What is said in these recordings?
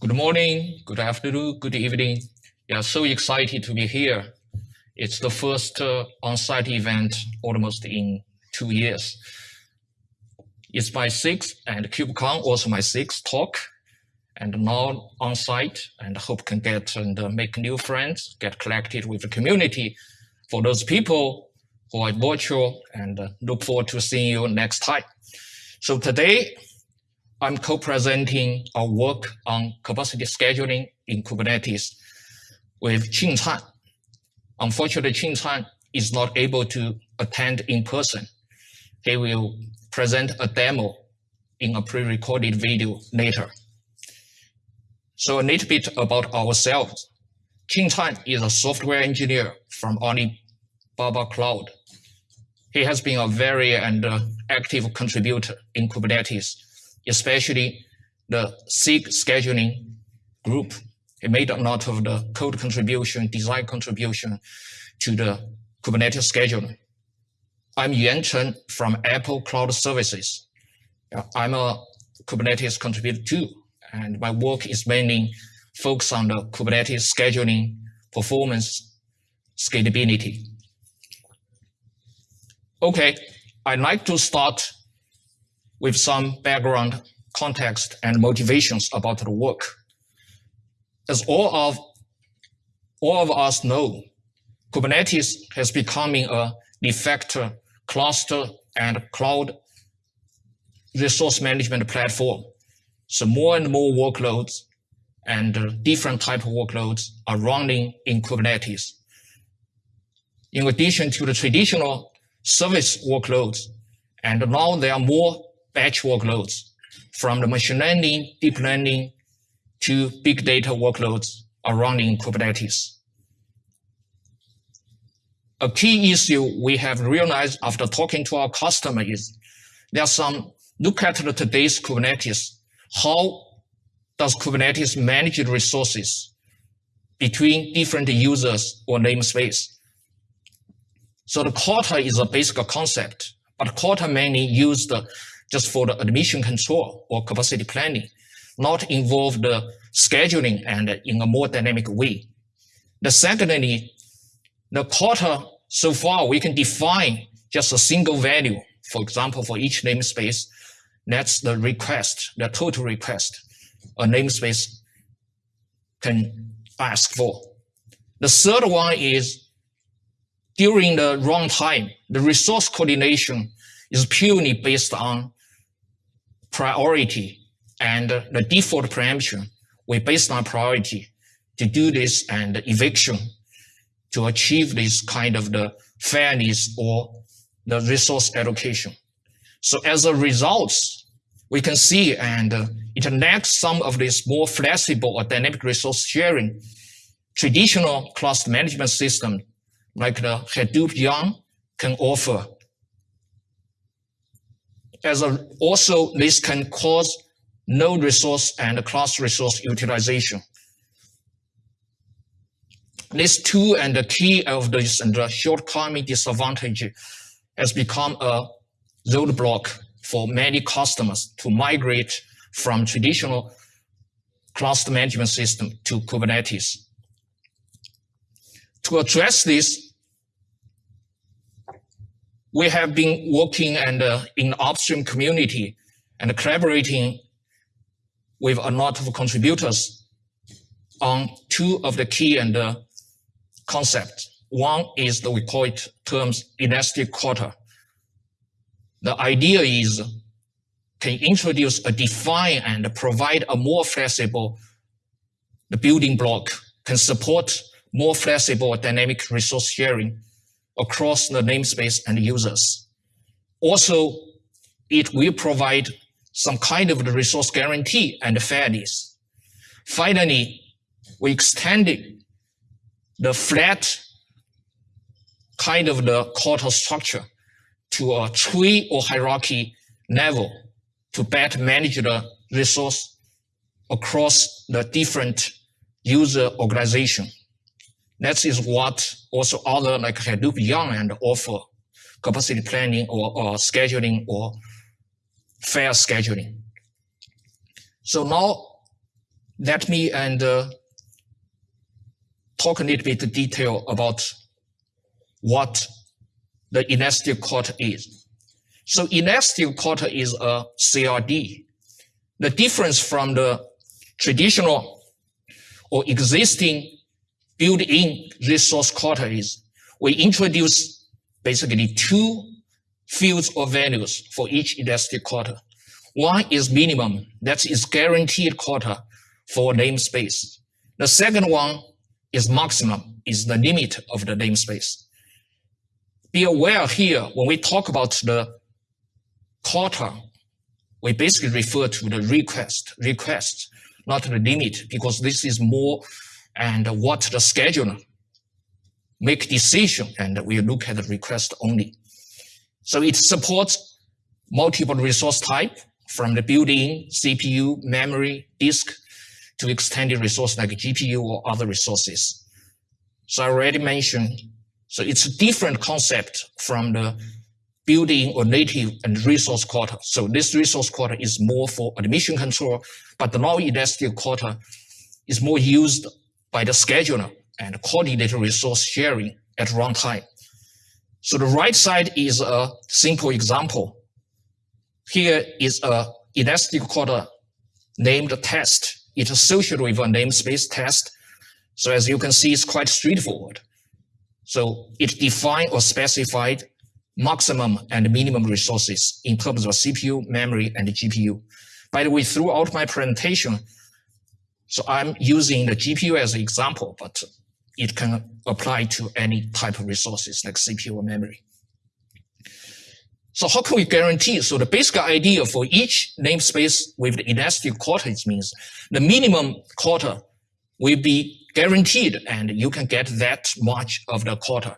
Good morning, good afternoon, good evening. Yeah, so excited to be here. It's the first uh, on-site event almost in two years. It's my sixth and KubeCon also my sixth talk and now on-site and hope can get and uh, make new friends, get connected with the community. For those people who are virtual and uh, look forward to seeing you next time. So today I'm co-presenting our work on capacity scheduling in Kubernetes with Qing Can. Unfortunately, Qing Can is not able to attend in person. He will present a demo in a pre-recorded video later. So a little bit about ourselves. Qing Can is a software engineer from Alibaba Cloud. He has been a very and uh, active contributor in Kubernetes especially the SIG scheduling group. It made a lot of the code contribution, design contribution to the Kubernetes scheduler. I'm Yuan Chen from Apple Cloud Services. I'm a Kubernetes contributor too, and my work is mainly focused on the Kubernetes scheduling, performance, scalability. Okay, I'd like to start with some background context and motivations about the work. As all of, all of us know, Kubernetes has becoming a de facto cluster and cloud resource management platform. So more and more workloads and different type of workloads are running in Kubernetes. In addition to the traditional service workloads, and now there are more batch workloads from the machine learning, deep learning to big data workloads are running in Kubernetes. A key issue we have realized after talking to our customer is there's some look at today's Kubernetes. How does Kubernetes manage resources between different users or namespace? So the quota is a basic concept, but quota mainly used just for the admission control or capacity planning, not involve the scheduling and in a more dynamic way. The secondly, the quota, so far we can define just a single value. For example, for each namespace, that's the request, the total request a namespace can ask for. The third one is during the runtime, the resource coordination is purely based on priority and the default preemption, we based on priority to do this and eviction to achieve this kind of the fairness or the resource allocation. So as a result, we can see and uh, it lacks some of this more flexible or dynamic resource sharing. Traditional cluster management system like the Hadoop YARN can offer as a, also, this can cause no resource and class resource utilization. These two and the key of this and the shortcoming disadvantage has become a roadblock for many customers to migrate from traditional cluster management system to Kubernetes. To address this, we have been working and uh, in upstream community and collaborating with a lot of contributors on two of the key and uh, concepts. One is that we call it terms elastic quota. The idea is can introduce a define and provide a more flexible the building block can support more flexible dynamic resource sharing across the namespace and users. Also, it will provide some kind of the resource guarantee and fairness. Finally, we extended the flat kind of the quota structure to a tree or hierarchy level to better manage the resource across the different user organization. That is what also other like Hadoop and offer capacity planning or, or scheduling or fair scheduling. So now let me and uh, talk a little bit detail about what the elastic quota is. So elastic quota is a CRD. The difference from the traditional or existing built-in resource quota is we introduce basically two fields or values for each elastic quota. One is minimum, that is guaranteed quota for namespace. The second one is maximum, is the limit of the namespace. Be aware here, when we talk about the quota, we basically refer to the request, request, not the limit, because this is more and what the scheduler make decision and we look at the request only. So it supports multiple resource type from the built-in CPU, memory, disk to extended resource like GPU or other resources. So I already mentioned, so it's a different concept from the built-in or native and resource quota. So this resource quota is more for admission control, but the non-elastic quota is more used by the scheduler and coordinated resource sharing at runtime. So the right side is a simple example. Here is a elastic quota named test it's associated with a namespace test. So as you can see, it's quite straightforward. So it defined or specified maximum and minimum resources in terms of CPU, memory, and GPU. By the way, throughout my presentation, so I'm using the GPU as an example, but it can apply to any type of resources like CPU or memory. So how can we guarantee? So the basic idea for each namespace with the elastic quotas means the minimum quota will be guaranteed and you can get that much of the quota.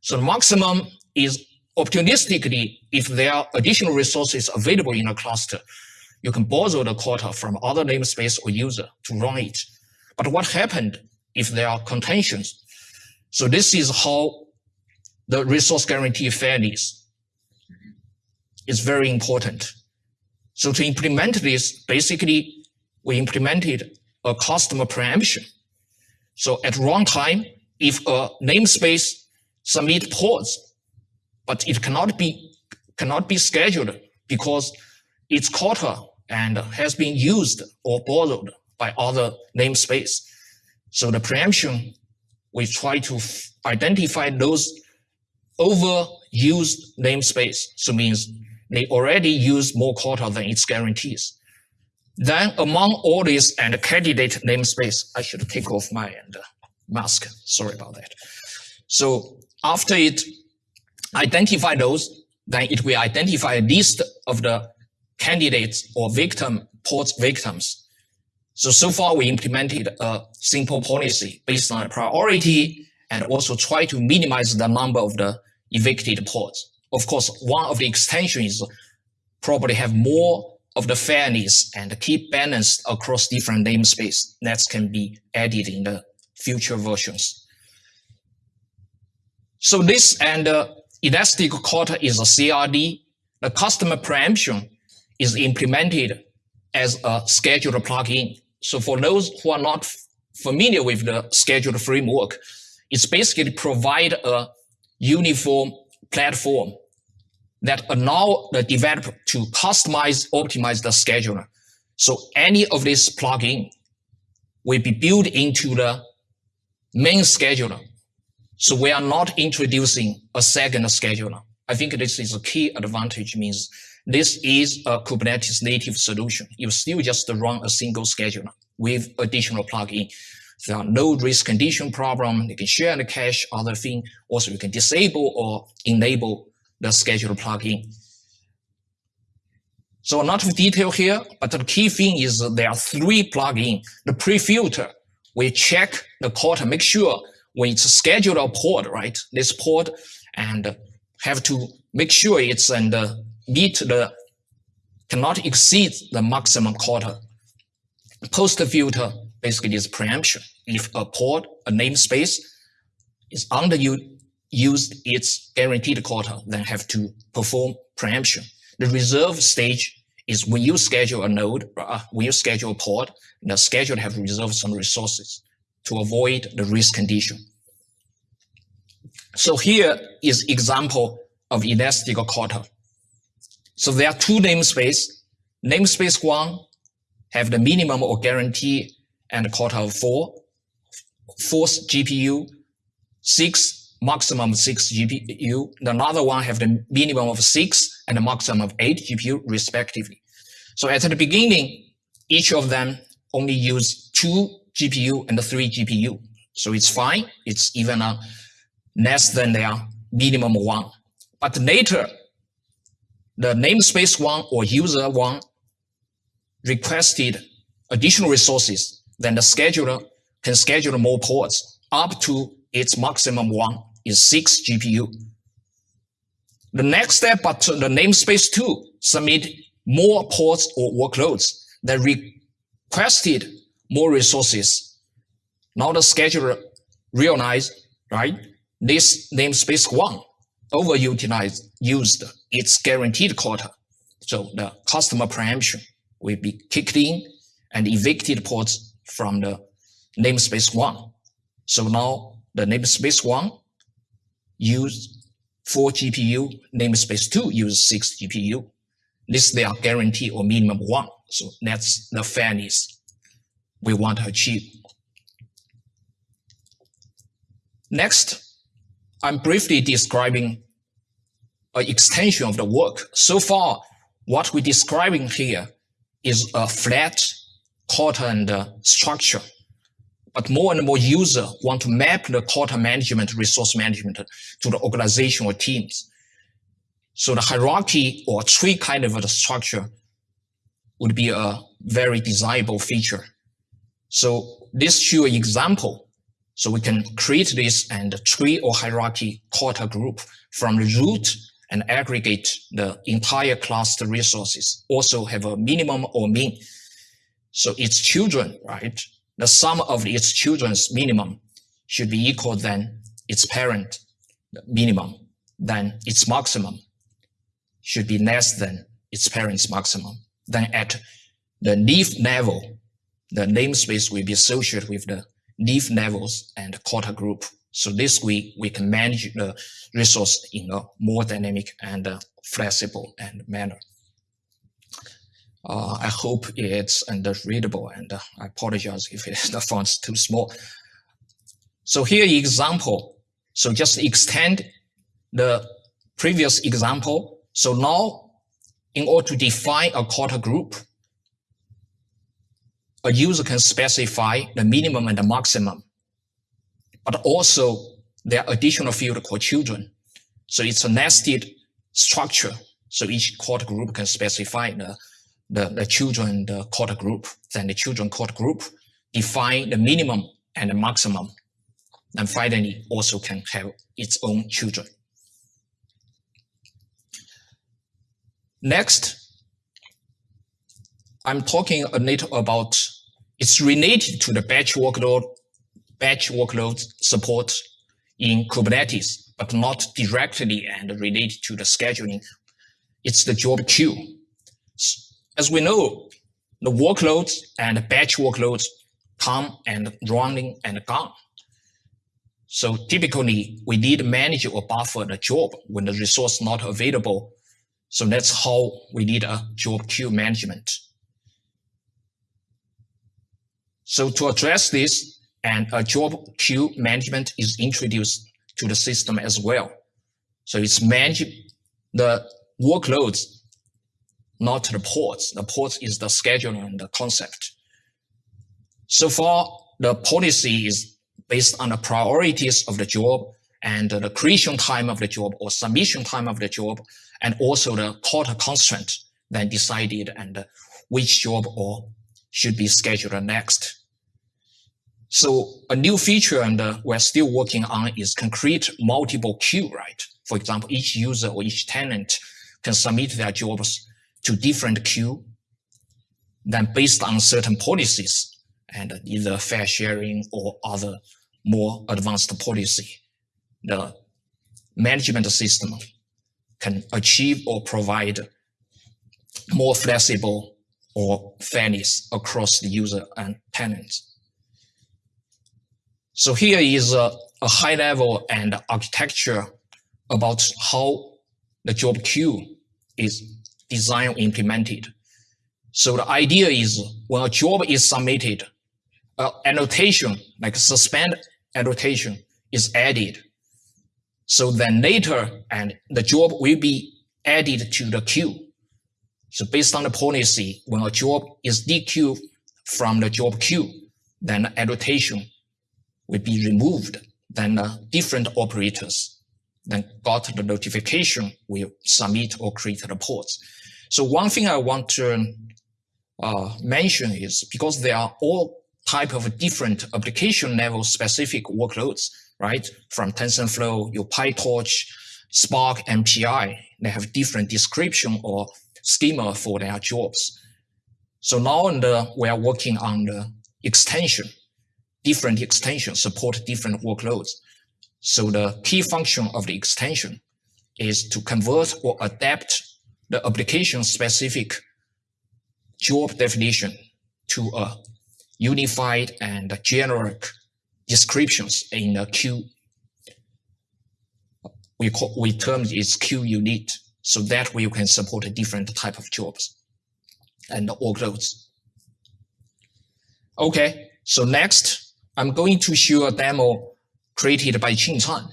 So the maximum is opportunistically, if there are additional resources available in a cluster, you can borrow the quota from other namespace or user to run it. But what happened if there are contentions? So this is how the resource guarantee fairness is very important. So to implement this, basically, we implemented a customer preemption. So at runtime, if a namespace submit pods, but it cannot be cannot be scheduled because its quota and has been used or borrowed by other namespace. So the preemption, we try to identify those overused namespace. So means they already use more quota than its guarantees. Then among all these and candidate namespace, I should take off my uh, mask. Sorry about that. So after it identify those, then it will identify a list of the candidates or victim pods victims. So, so far we implemented a simple policy based on priority and also try to minimize the number of the evicted pods. Of course, one of the extensions probably have more of the fairness and keep balanced across different namespace that can be added in the future versions. So this and uh, elastic quota is a CRD. The customer preemption is implemented as a scheduler plugin. So for those who are not familiar with the scheduled framework, it's basically provide a uniform platform that allow the developer to customize, optimize the scheduler. So any of this plugin will be built into the main scheduler. So we are not introducing a second scheduler. I think this is a key advantage means this is a Kubernetes native solution. You still just run a single scheduler with additional plugin. There are no race condition problem. You can share the cache, other thing. Also, you can disable or enable the schedule plugin. So a lot of detail here, but the key thing is there are three plugins. The pre-filter, we check the quota, make sure when it's scheduled a pod, right? This pod and have to make sure it's and uh, meet the cannot exceed the maximum quota. Post filter basically is preemption. If a pod, a namespace is under used its guaranteed quota, then have to perform preemption. The reserve stage is when you schedule a node, uh, when you schedule a pod, the schedule have reserved some resources to avoid the race condition. So here is example of elastic quota. So there are two namespace. Namespace one have the minimum or guarantee and a quota of four, fourth GPU, six maximum six GPU. The Another one have the minimum of six and the maximum of eight GPU respectively. So at the beginning, each of them only use two GPU and three GPU. So it's fine. It's even a less than their minimum one. But later, the namespace one or user one requested additional resources, then the scheduler can schedule more pods up to its maximum one is six GPU. The next step, but the namespace two submit more pods or workloads that requested more resources. Now the scheduler realized, right, this namespace one overutilized used its guaranteed quota. So the customer preemption will be kicked in and evicted pods from the namespace one. So now the namespace one use four GPU, namespace two use six GPU. This they are guarantee or minimum one. So that's the fairness we want to achieve. Next, I'm briefly describing an extension of the work. So far, what we're describing here is a flat quota and structure. But more and more users want to map the quota management, resource management to the organizational teams. So the hierarchy or tree kind of a structure would be a very desirable feature. So this show example. So we can create this and tree or hierarchy quota group from the root and aggregate the entire cluster resources. Also have a minimum or mean. So its children, right? The sum of its children's minimum should be equal than its parent minimum, then its maximum should be less than its parent's maximum. Then at the leaf level, the namespace will be associated with the leaf levels and quota group. So this way we can manage the resource in a more dynamic and uh, flexible and manner. Uh, I hope it's underreadable and uh, I apologize if the font's too small. So here example. So just extend the previous example. So now in order to define a quota group, a user can specify the minimum and the maximum, but also there are additional field called children. So it's a nested structure. So each quota group can specify the, the, the children, the quota group. Then the children quota group define the minimum and the maximum. And finally, also can have its own children. Next, I'm talking a little about it's related to the batch workload, batch workload support in Kubernetes, but not directly and related to the scheduling. It's the job queue. As we know, the workloads and batch workloads come and running and gone. So typically, we need to manage or buffer the job when the resource not available. So that's how we need a job queue management. So to address this, and a job queue management is introduced to the system as well. So it's manage the workloads, not the pods. The ports is the scheduling and the concept. So far, the policy is based on the priorities of the job and the creation time of the job or submission time of the job, and also the quota constraint then decided and which job or should be scheduled next. So a new feature and uh, we're still working on is concrete multiple queue, right? For example, each user or each tenant can submit their jobs to different queue. Then based on certain policies and either fair sharing or other more advanced policy, the management system can achieve or provide more flexible or fairness across the user and tenants. So here is a, a high level and architecture about how the job queue is designed implemented. So the idea is when a job is submitted, uh, annotation like suspend annotation is added. So then later, and the job will be added to the queue. So based on the policy, when a job is dequeued from the job queue, then the annotation will be removed. Then uh, different operators then got the notification will submit or create reports. So one thing I want to uh, mention is because there are all type of different application level specific workloads, right? From TensorFlow, your PyTorch, Spark, MPI, they have different description or schema for their jobs. So now the, uh, we are working on the extension, different extensions support different workloads. So the key function of the extension is to convert or adapt the application specific job definition to a unified and generic descriptions in a queue. We call, we term it queue unit. So that way you can support a different type of jobs and workloads. Okay, so next, I'm going to show a demo created by Qing Can.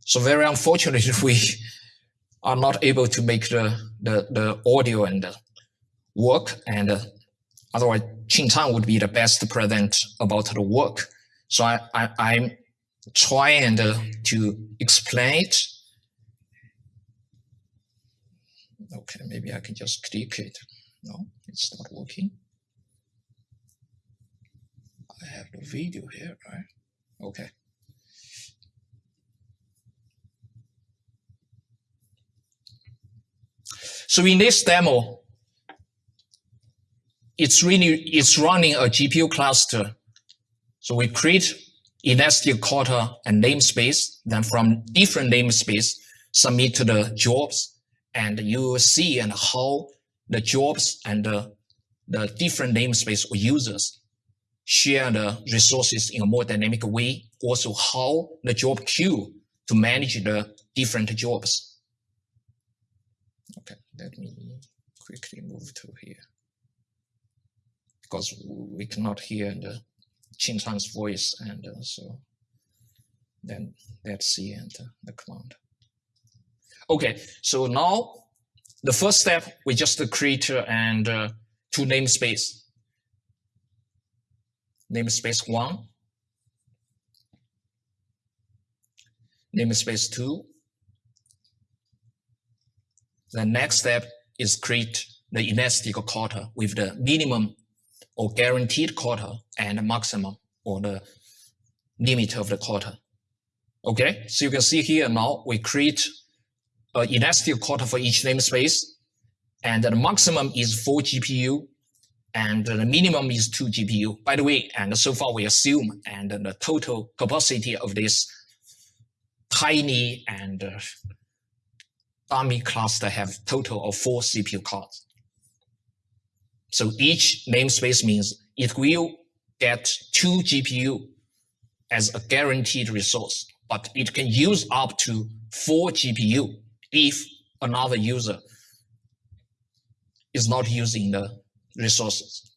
So very unfortunately, we are not able to make the, the, the audio and the work and uh, otherwise Qing Can would be the best present about the work. So I, I, I'm trying uh, to explain it. Okay, maybe I can just click it. No, it's not working. I have the video here, right? Okay. So in this demo, it's really it's running a GPU cluster. So we create elastic quota and namespace, then from different namespace, submit to the jobs, and you will see and how the jobs and the, the different namespace or users share the resources in a more dynamic way. Also, how the job queue to manage the different jobs. Okay, let me quickly move to here because we cannot hear the Qing Can's voice, and uh, so then let's see and uh, the command. Okay, so now the first step we just create uh, and uh, two namespace namespace 1, namespace 2. The next step is create the elastic quota with the minimum or guaranteed quota and maximum or the limit of the quota. Okay, so you can see here now we create an elastic quota for each namespace and the maximum is 4 GPU and the minimum is two GPU. By the way, and so far we assume and the total capacity of this tiny and uh, dummy cluster have total of four CPU cards. So each namespace means it will get two GPU as a guaranteed resource, but it can use up to four GPU if another user is not using the resources.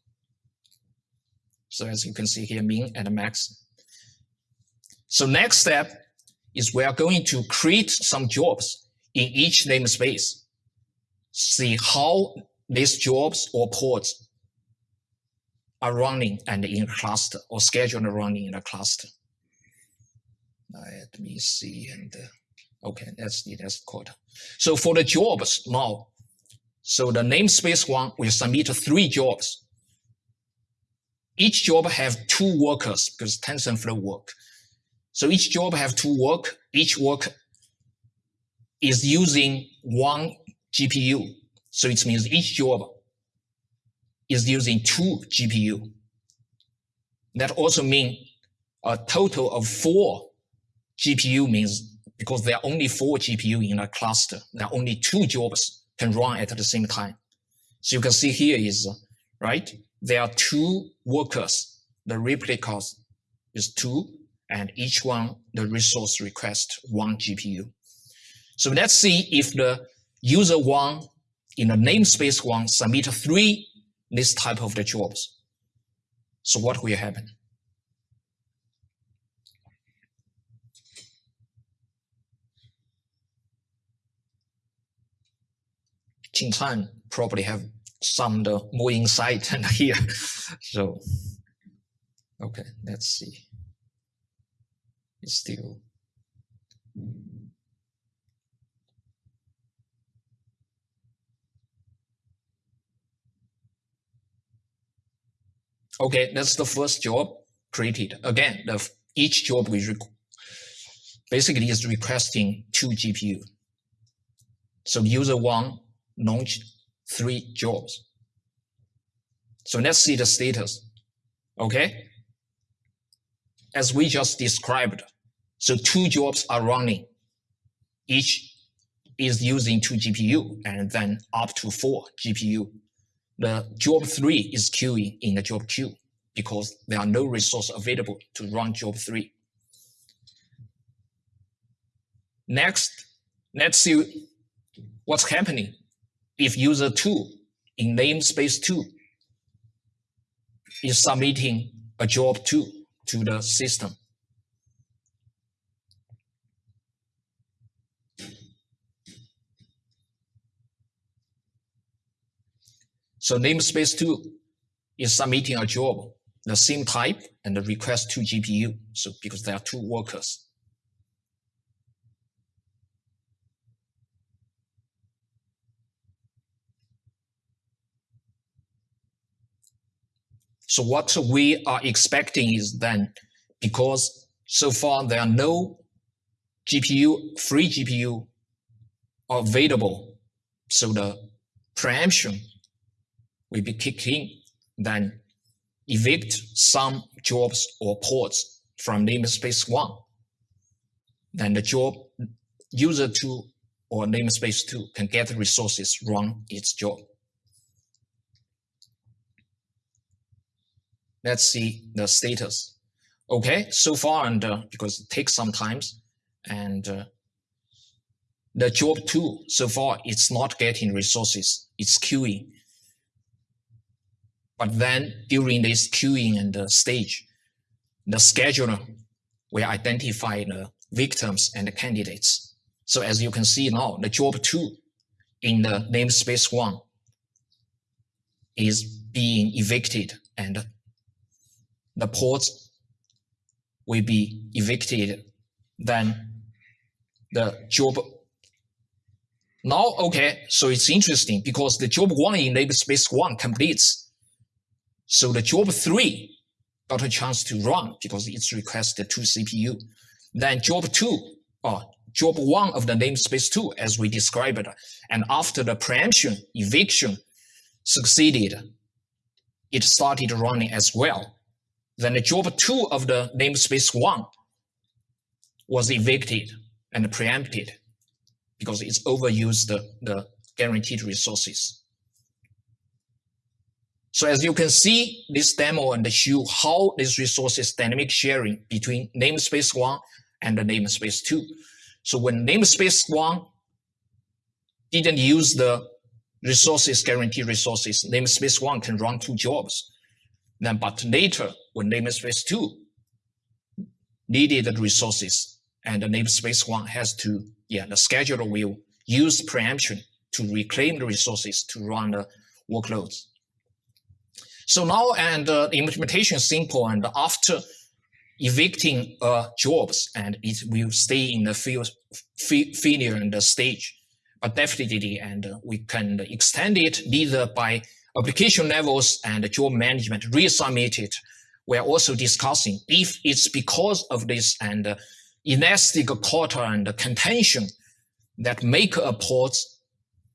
So as you can see here, min and max. So next step is we are going to create some jobs in each namespace. See how these jobs or pods are running and in a cluster or scheduled running in a cluster. Let me see and uh, okay, that's the that's code. So for the jobs now, so the namespace one will submit three jobs. Each job have two workers because TensorFlow work. So each job have two work. Each work is using one GPU. So it means each job is using two GPU. That also means a total of four GPU means because there are only four GPU in a cluster, there are only two jobs can run at the same time. So you can see here is, right? There are two workers. The replicas is two, and each one, the resource request one GPU. So let's see if the user one in the namespace one submit three this type of the jobs. So what will happen? Qingcan probably have some the more insight than here. so, okay, let's see. It's still. Okay, that's the first job created. Again, the, each job we basically is requesting two GPU. So user one launch three jobs. So let's see the status. Okay. As we just described, so two jobs are running. Each is using two GPU and then up to four GPU. The job three is queuing in the job queue because there are no resource available to run job three. Next, let's see what's happening if user 2 in namespace 2 is submitting a job 2 to the system. So namespace 2 is submitting a job, the same type, and the request to GPU. So because there are two workers. So what we are expecting is then, because so far there are no GPU, free GPU available, so the preemption will be kicking, then evict some jobs or pods from namespace one. Then the job user two or namespace two can get resources run its job. Let's see the status. Okay, so far, and uh, because it takes some time, and uh, the job two, so far, it's not getting resources, it's queuing. But then during this queuing and the stage, the scheduler will identify the victims and the candidates. So as you can see now, the job two in the namespace one is being evicted and the pods will be evicted, then the job. Now, okay, so it's interesting because the job one in namespace one completes. So the job three got a chance to run because it's requested two CPU. Then job two, or job one of the namespace two, as we described and after the preemption, eviction succeeded, it started running as well. Then the job two of the namespace one was evicted and preempted because it's overused the, the guaranteed resources. So as you can see, this demo and show how this resources dynamic sharing between namespace one and the namespace two. So when namespace one didn't use the resources, guaranteed resources, namespace one can run two jobs. Then, but later, when namespace 2 needed resources and the namespace 1 has to, yeah, the scheduler will use preemption to reclaim the resources to run the workloads. So now, and uh, the implementation is simple, and after evicting uh, jobs, and it will stay in the failure and the stage, but definitely, and uh, we can extend it either by application levels and job management resubmitted, we're also discussing if it's because of this and uh, elastic quota and the contention that make a pod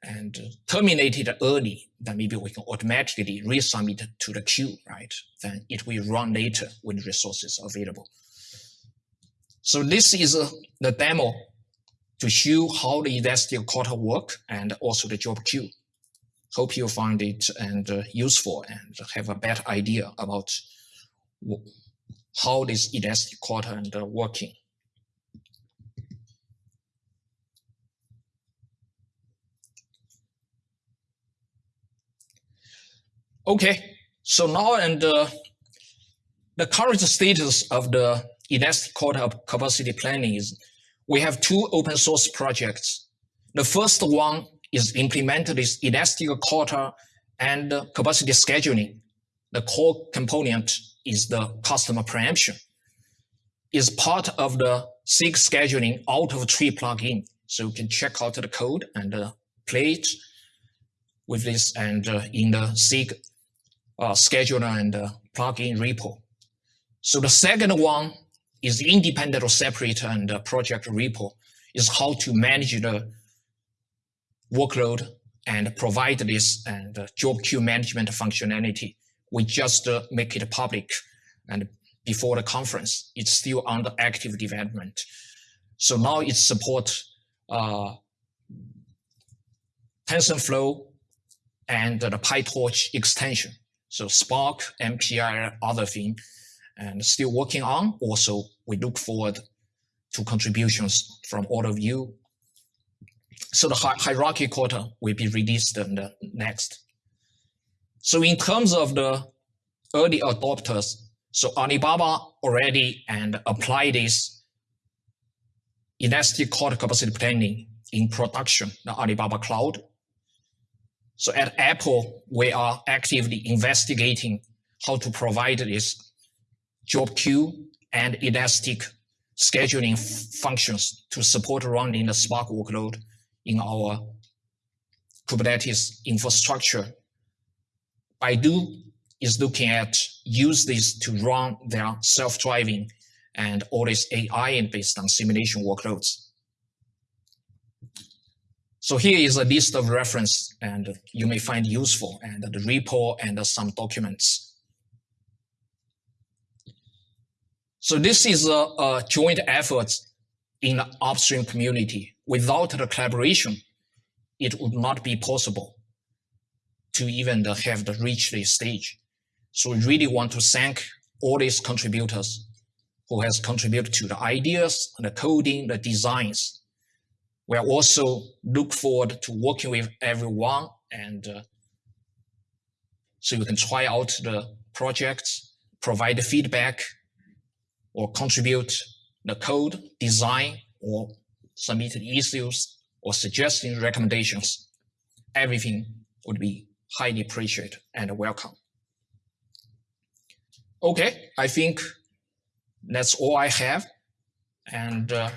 and terminated early, then maybe we can automatically resubmit to the queue, right? Then it will run later when resources are available. So this is uh, the demo to show how the elastic quota work and also the job queue. Hope you find it and uh, useful and have a better idea about how this elastic quota and uh, working. Okay, so now and uh, the current status of the elastic of capacity planning is we have two open source projects. The first one is implemented this elastic quota and capacity scheduling. The core component is the customer preemption. Is part of the SIG scheduling out of tree plugin. So you can check out the code and uh, play it with this and uh, in the SIG uh, scheduler and uh, plugin repo. So the second one is independent or separate and uh, project repo is how to manage the workload and provide this and uh, job queue management functionality. We just uh, make it public and before the conference, it's still under active development. So now it supports uh, TensorFlow and the PyTorch extension. So Spark, MPI, other thing, and still working on. Also, we look forward to contributions from all of you. So the hierarchy quota will be released next. So in terms of the early adopters, so Alibaba already and apply this elastic cloud capacity planning in production, the Alibaba Cloud. So at Apple, we are actively investigating how to provide this job queue and elastic scheduling functions to support running the Spark workload in our Kubernetes infrastructure. Baidu is looking at use this to run their self-driving and all this AI and based on simulation workloads. So here is a list of reference and you may find useful and the repo and some documents. So this is a, a joint effort in the upstream community. Without the collaboration, it would not be possible to even have the reach this stage. So we really want to thank all these contributors who has contributed to the ideas, the coding, the designs, we also look forward to working with everyone and uh, so you can try out the projects, provide the feedback, or contribute the code, design, or submit issues, or suggesting recommendations. Everything would be highly appreciated and welcome. Okay, I think that's all I have. And uh,